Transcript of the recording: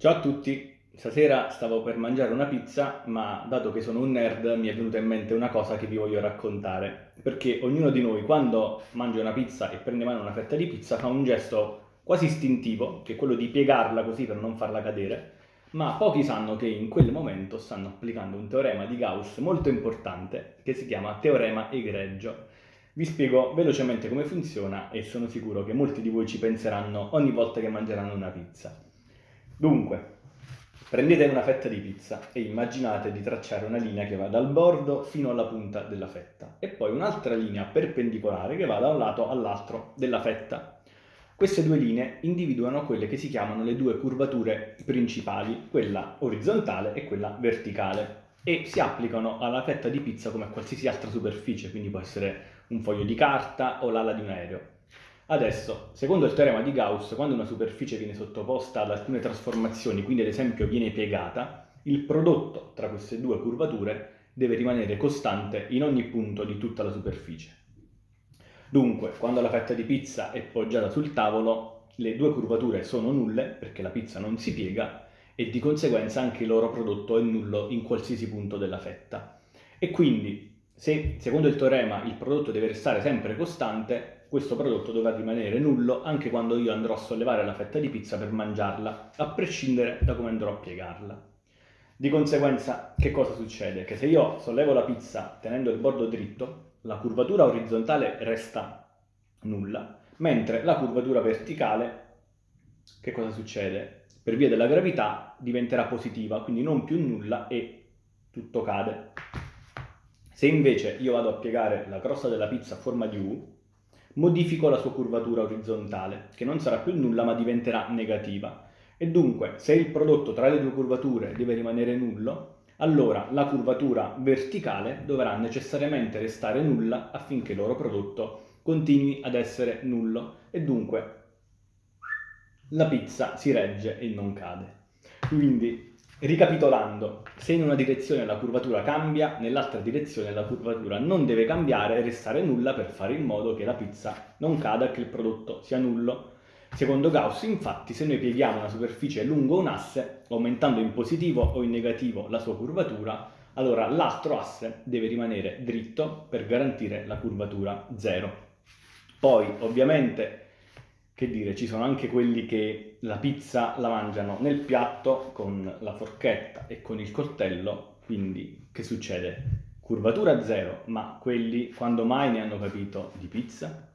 Ciao a tutti, stasera stavo per mangiare una pizza, ma dato che sono un nerd mi è venuta in mente una cosa che vi voglio raccontare, perché ognuno di noi quando mangia una pizza e prende in mano una fetta di pizza fa un gesto quasi istintivo, che è quello di piegarla così per non farla cadere, ma pochi sanno che in quel momento stanno applicando un teorema di Gauss molto importante che si chiama teorema egregio. Vi spiego velocemente come funziona e sono sicuro che molti di voi ci penseranno ogni volta che mangeranno una pizza. Dunque, prendete una fetta di pizza e immaginate di tracciare una linea che va dal bordo fino alla punta della fetta e poi un'altra linea perpendicolare che va da un lato all'altro della fetta. Queste due linee individuano quelle che si chiamano le due curvature principali, quella orizzontale e quella verticale, e si applicano alla fetta di pizza come a qualsiasi altra superficie, quindi può essere un foglio di carta o l'ala di un aereo. Adesso, secondo il teorema di Gauss, quando una superficie viene sottoposta ad alcune trasformazioni, quindi ad esempio viene piegata, il prodotto tra queste due curvature deve rimanere costante in ogni punto di tutta la superficie. Dunque, quando la fetta di pizza è poggiata sul tavolo, le due curvature sono nulle perché la pizza non si piega e di conseguenza anche il loro prodotto è nullo in qualsiasi punto della fetta. E quindi, se secondo il teorema il prodotto deve restare sempre costante, questo prodotto dovrà rimanere nullo anche quando io andrò a sollevare la fetta di pizza per mangiarla, a prescindere da come andrò a piegarla. Di conseguenza, che cosa succede? Che se io sollevo la pizza tenendo il bordo dritto, la curvatura orizzontale resta nulla, mentre la curvatura verticale, che cosa succede? Per via della gravità diventerà positiva, quindi non più nulla e tutto cade. Se invece io vado a piegare la crosta della pizza a forma di U, modifico la sua curvatura orizzontale, che non sarà più nulla ma diventerà negativa. E dunque, se il prodotto tra le due curvature deve rimanere nullo, allora la curvatura verticale dovrà necessariamente restare nulla affinché il loro prodotto continui ad essere nullo e dunque la pizza si regge e non cade. Quindi Ricapitolando, se in una direzione la curvatura cambia, nell'altra direzione la curvatura non deve cambiare e restare nulla per fare in modo che la pizza non cada e che il prodotto sia nullo. Secondo Gauss, infatti, se noi pieghiamo una superficie lungo un asse, aumentando in positivo o in negativo la sua curvatura, allora l'altro asse deve rimanere dritto per garantire la curvatura 0. Poi, ovviamente, che dire, ci sono anche quelli che la pizza la mangiano nel piatto con la forchetta e con il coltello, quindi che succede? Curvatura zero, ma quelli quando mai ne hanno capito di pizza?